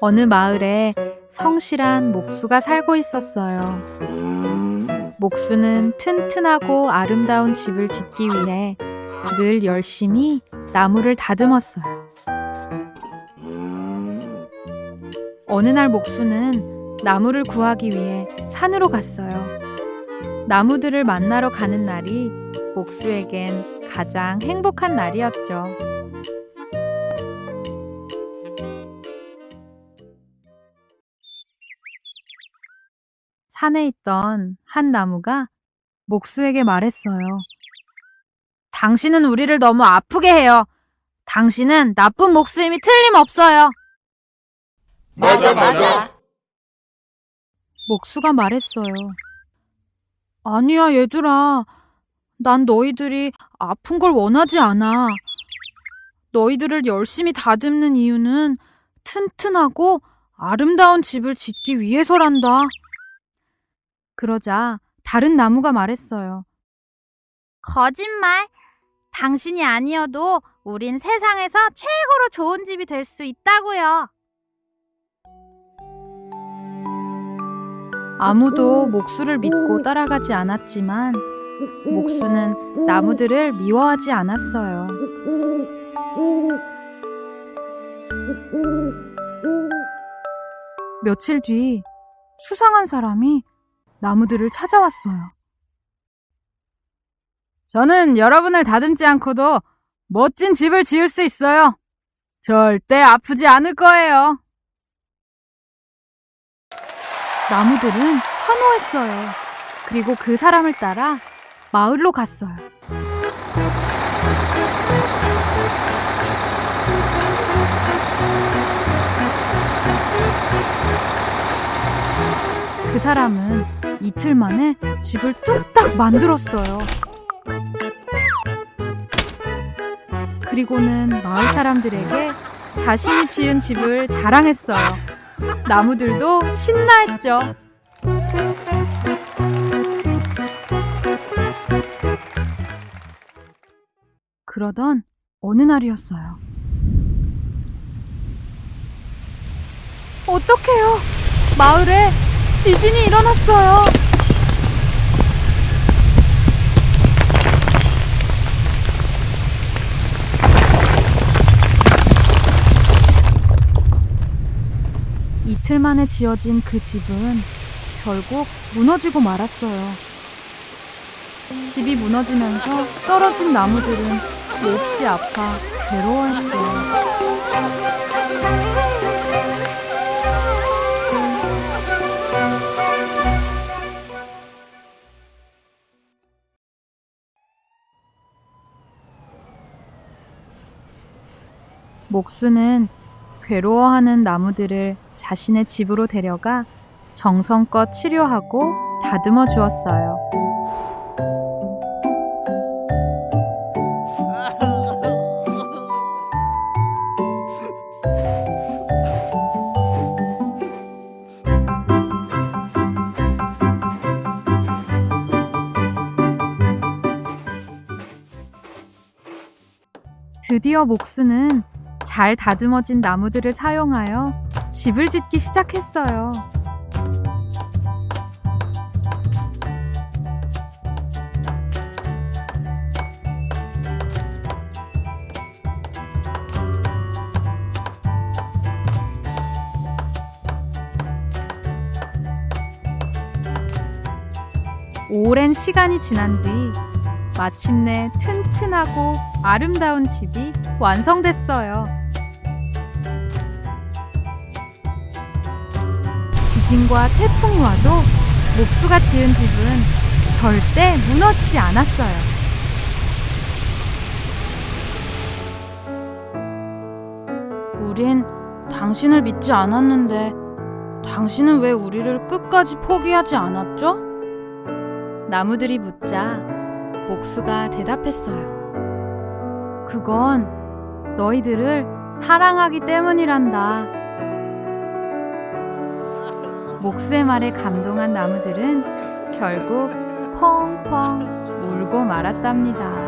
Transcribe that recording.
어느 마을에 성실한 목수가 살고 있었어요. 목수는 튼튼하고 아름다운 집을 짓기 위해 늘 열심히 나무를 다듬었어요. 어느 날 목수는 나무를 구하기 위해 산으로 갔어요. 나무들을 만나러 가는 날이 목수에겐 가장 행복한 날이었죠. 산에 있던 한 나무가 목수에게 말했어요. 당신은 우리를 너무 아프게 해요. 당신은 나쁜 목수임이 틀림없어요. 맞아, 맞아. 목수가 말했어요. 아니야, 얘들아. 난 너희들이 아픈 걸 원하지 않아. 너희들을 열심히 다듬는 이유는 튼튼하고 아름다운 집을 짓기 위해서란다. 그러자 다른 나무가 말했어요. 거짓말. 당신이 아니어도 우린 세상에서 최고로 좋은 집이 될 수 있다고요. 아무도 목수를 믿고 따라가지 않았지만 목수는 나무들을 미워하지 않았어요. 며칠 뒤 수상한 사람이 나무들을 찾아왔어요. 저는 여러분을 다듬지 않고도 멋진 집을 지을 수 있어요. 절대 아프지 않을 거예요. 나무들은 환호했어요. 그리고 그 사람을 따라 마을로 갔어요. 그 사람은 이틀 만에 집을 뚝딱 만들었어요. 그리고는 마을 사람들에게 자신이 지은 집을 자랑했어요. 나무들도 신나했죠. 그러던 어느 날이었어요. 어떡해요? 마을에 지진이 일어났어요. 이틀 만에 지어진 그 집은 결국 무너지고 말았어요. 집이 무너지면서 떨어진 나무들은 몹시 아파 괴로워했죠. 목수는 괴로워하는 나무들을 자신의 집으로 데려가 정성껏 치료하고 다듬어 주었어요. 드디어 목수는 잘 다듬어진 나무들을 사용하여 집을 짓기 시작했어요. 오랜 시간이 지난 뒤 마침내 튼튼하고 아름다운 집이 완성됐어요. 지진과 태풍이 와도 목수가 지은 집은 절대 무너지지 않았어요. 우린 당신을 믿지 않았는데 당신은 왜 우리를 끝까지 포기하지 않았죠? 나무들이 묻자 목수가 대답했어요. 그건 너희들을 사랑하기 때문이란다. 목수의 말에 감동한 나무들은 결국 펑펑 울고 말았답니다.